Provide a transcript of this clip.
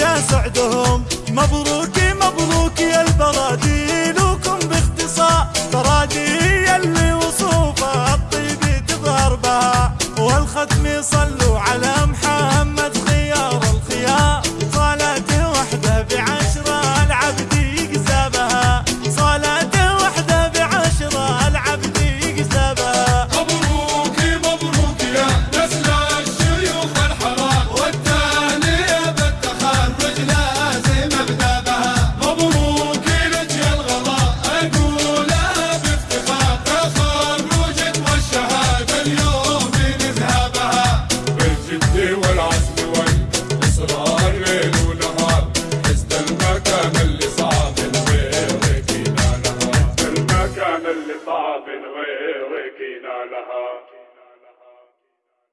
يا سعدهم مبروك